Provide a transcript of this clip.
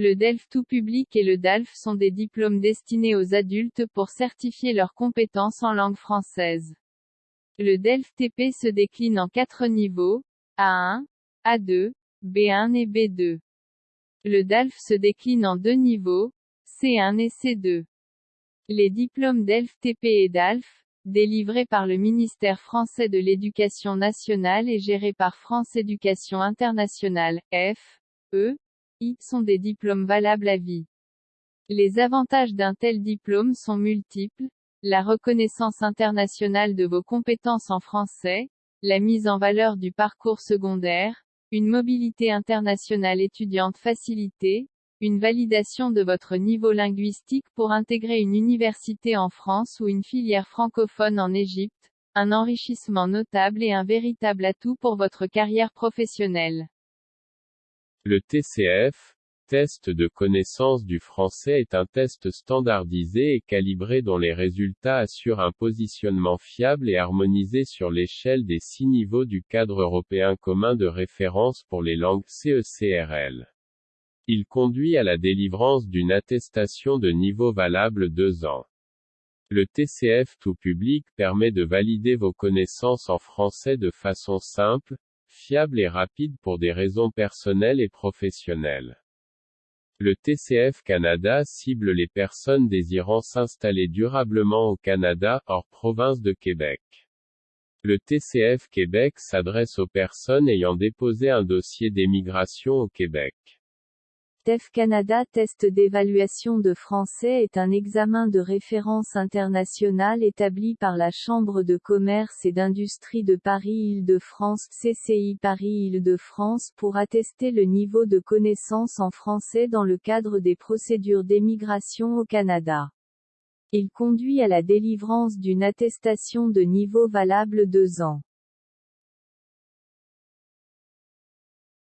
Le DELF tout public et le DALF sont des diplômes destinés aux adultes pour certifier leurs compétences en langue française. Le DELF TP se décline en quatre niveaux, A1, A2, B1 et B2. Le DALF se décline en deux niveaux, C1 et C2. Les diplômes DELF TP et DALF, délivrés par le ministère français de l'Éducation nationale et gérés par France Éducation internationale, F, E, Sont des diplômes valables à vie. Les avantages d'un tel diplôme sont multiples, la reconnaissance internationale de vos compétences en français, la mise en valeur du parcours secondaire, une mobilité internationale étudiante facilitée, une validation de votre niveau linguistique pour intégrer une université en France ou une filière francophone en Égypte, un enrichissement notable et un véritable atout pour votre carrière professionnelle. Le TCF, test de connaissance du français est un test standardisé et calibré dont les résultats assurent un positionnement fiable et harmonisé sur l'échelle des six niveaux du cadre européen commun de référence pour les langues CECRL. Il conduit à la délivrance d'une attestation de niveau valable deux ans. Le TCF tout public permet de valider vos connaissances en français de façon simple, fiable et rapide pour des raisons personnelles et professionnelles. Le TCF Canada cible les personnes désirant s'installer durablement au Canada, hors province de Québec. Le TCF Québec s'adresse aux personnes ayant déposé un dossier d'émigration au Québec. TEF Canada Test d'évaluation de français est un examen de référence international établi par la Chambre de commerce et d'industrie de Paris-Île-de-France CCI Paris-Île-de-France pour attester le niveau de connaissance en français dans le cadre des procédures d'émigration au Canada. Il conduit à la délivrance d'une attestation de niveau valable deux ans.